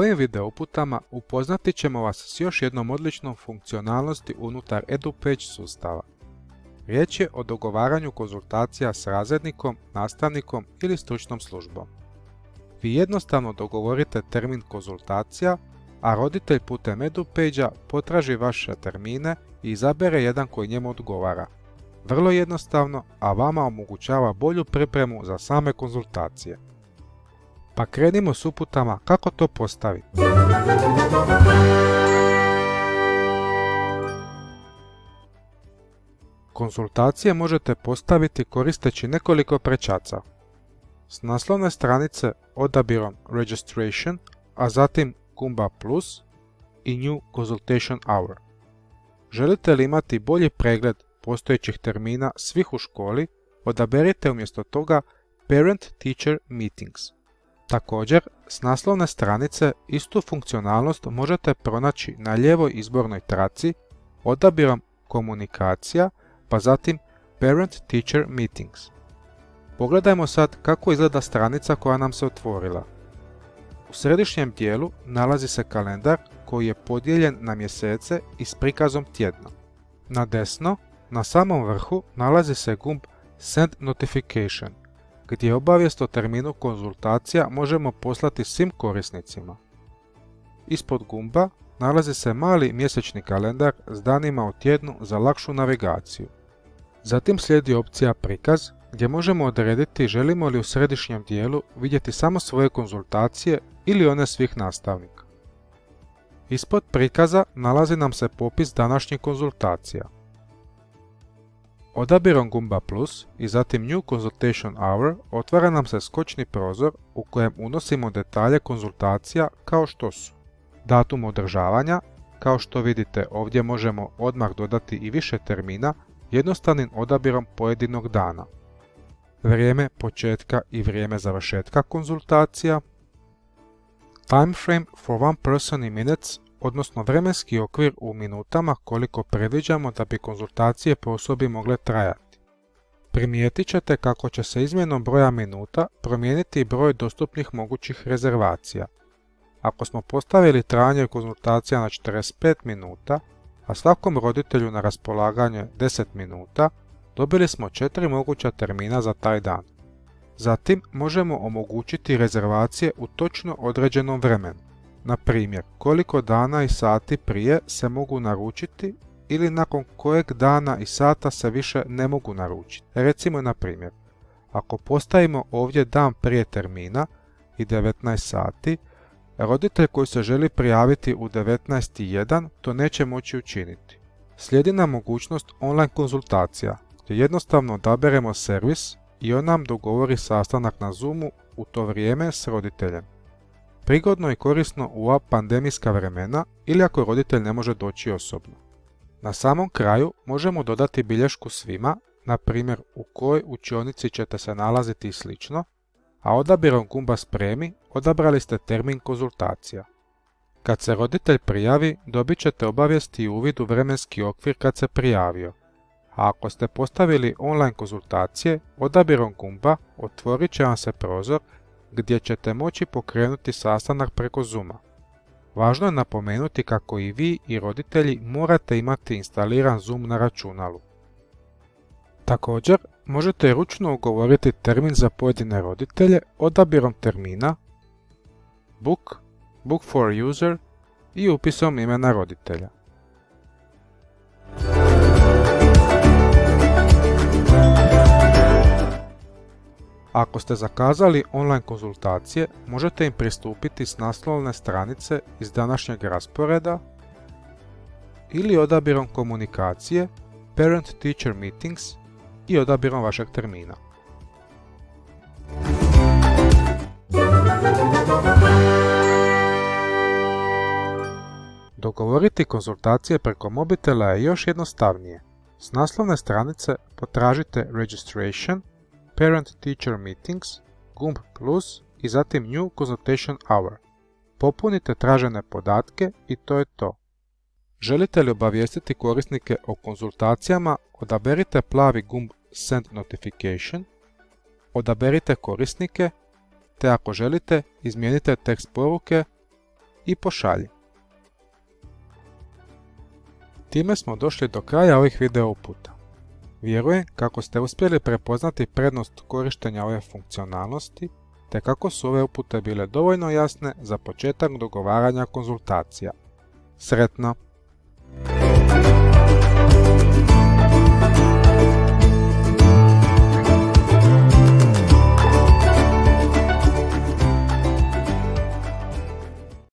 Ovim video uputama upoznati ćemo vas s još jednom odličnom funkcionalnosti unutar EduPage sustava. Riječ je o dogovaranju konzultacija s razrednikom, nastavnikom ili stručnom službom. Vi jednostavno dogovorite termin konzultacija, a roditelj putem EduPage-a potraži vaše termine i izabere jedan koji njemu odgovara. Vrlo jednostavno, a vama omogućava bolju pripremu za same konzultacije. Pa krenimo s uputama kako to postaviti. Konzultacije možete postaviti koristeći nekoliko prečaca. S naslovne stranice odabirom Registration, a zatim Gumba Plus i New Consultation Hour. Želite li imati bolji pregled postojećih termina svih u školi, odaberite umjesto toga Parent Teacher Meetings. Također, s naslovne stranice istu funkcionalnost možete pronaći na lijevoj izbornoj traci odabirom Komunikacija, pa zatim Parent Teacher Meetings. Pogledajmo sad kako izgleda stranica koja nam se otvorila. U središnjem dijelu nalazi se kalendar koji je podijeljen na mjesece i s prikazom tjedna. Na desno, na samom vrhu, nalazi se gumb Send Notification, gdje obavijest o terminu konzultacija možemo poslati svim korisnicima. Ispod gumba nalazi se mali mjesečni kalendar s danima u tjednu za lakšu navigaciju. Zatim slijedi opcija Prikaz, gdje možemo odrediti želimo li u središnjem dijelu vidjeti samo svoje konzultacije ili one svih nastavnika. Ispod prikaza nalazi nam se popis današnjih konzultacija. Odabirom gumba plus i zatim New Consultation Hour otvara nam se skočni prozor u kojem unosimo detalje konzultacija kao što su datum održavanja, kao što vidite ovdje možemo odmah dodati i više termina jednostavnim odabirom pojedinog dana. Vrijeme početka i vrijeme završetka konzultacija, time frame for one person in minutes odnosno vremenski okvir u minutama koliko predviđamo da bi konzultacije po osobi mogle trajati. Primijetit ćete kako će se izmjenom broja minuta promijeniti broj dostupnih mogućih rezervacija. Ako smo postavili trajanje konzultacija na 45 minuta, a svakom roditelju na raspolaganje 10 minuta, dobili smo 4 moguća termina za taj dan. Zatim možemo omogućiti rezervacije u točno određenom vremenu. Na primjer, koliko dana i sati prije se mogu naručiti ili nakon kojeg dana i sata se više ne mogu naručiti. Recimo na primjer, ako postavimo ovdje dan prije termina i 19 sati, roditelj koji se želi prijaviti u 19.1 to neće moći učiniti. Slijedi nam mogućnost online konzultacija, gdje jednostavno odaberemo servis i on nam dogovori sastanak na Zoomu u to vrijeme s roditeljem. Prigodno i korisno u ova pandemijska vremena ili ako roditelj ne može doći osobno. Na samom kraju možemo dodati bilješku svima, na primjer u kojoj učionici ćete se nalaziti i slično, a odabirom gumba spremi odabrali ste termin konzultacija. Kad se roditelj prijavi, dobit ćete obavijesti i uvid u vremenski okvir kad se prijavio. A ako ste postavili online konzultacije, odabirom gumba otvorit će vam se prozor gdje ćete moći pokrenuti sastanak preko Zooma. Važno je napomenuti kako i vi i roditelji morate imati instaliran Zoom na računalu. Također, možete ručno ugovoriti termin za pojedine roditelje odabirom termina, book, book for user i upisom imena roditelja. Ako ste zakazali online konzultacije, možete im pristupiti s naslovne stranice iz današnjeg rasporeda ili odabirom komunikacije Parent Teacher Meetings i odabirom vašeg termina. Dogovoriti konzultacije preko mobitela je još jednostavnije. S naslovne stranice potražite Registration Parent Teacher Meetings, gumb plus i zatim New Consultation Hour. Popunite tražene podatke i to je to. Želite li obavijestiti korisnike o konzultacijama, odaberite plavi gumb Send Notification, odaberite korisnike, te ako želite, izmijenite tekst poruke i pošalji. Time smo došli do kraja ovih video uputa. Vjerujem kako ste uspjeli prepoznati prednost korištenja ove funkcionalnosti, te kako su ove upute bile dovoljno jasne za početak dogovaranja konzultacija. Sretno!